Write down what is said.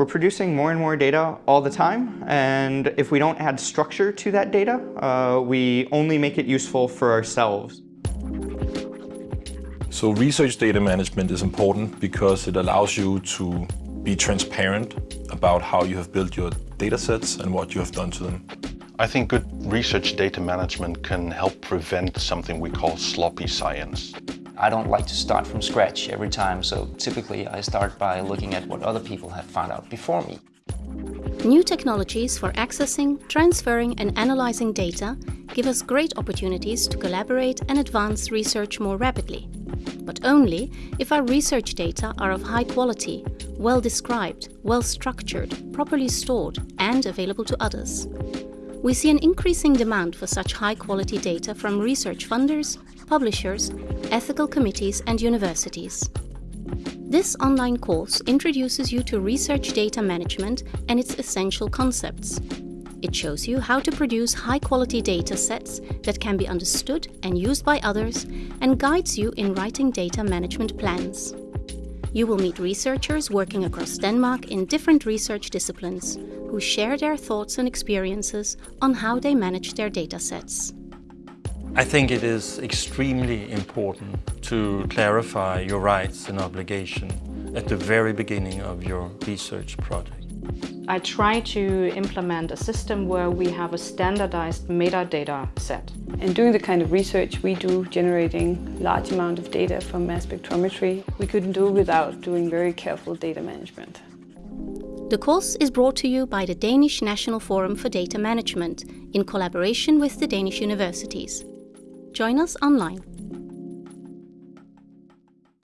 We're producing more and more data all the time, and if we don't add structure to that data, uh, we only make it useful for ourselves. So research data management is important because it allows you to be transparent about how you have built your data sets and what you have done to them. I think good research data management can help prevent something we call sloppy science. I don't like to start from scratch every time, so typically I start by looking at what other people have found out before me. New technologies for accessing, transferring and analyzing data give us great opportunities to collaborate and advance research more rapidly. But only if our research data are of high quality, well described, well structured, properly stored and available to others. We see an increasing demand for such high-quality data from research funders, publishers, ethical committees and universities. This online course introduces you to research data management and its essential concepts. It shows you how to produce high-quality data sets that can be understood and used by others and guides you in writing data management plans. You will meet researchers working across Denmark in different research disciplines who share their thoughts and experiences on how they manage their datasets. I think it is extremely important to clarify your rights and obligations at the very beginning of your research project. I try to implement a system where we have a standardized metadata set. And doing the kind of research we do, generating large amount of data from mass spectrometry, we couldn't do without doing very careful data management. The course is brought to you by the Danish National Forum for Data Management in collaboration with the Danish universities. Join us online.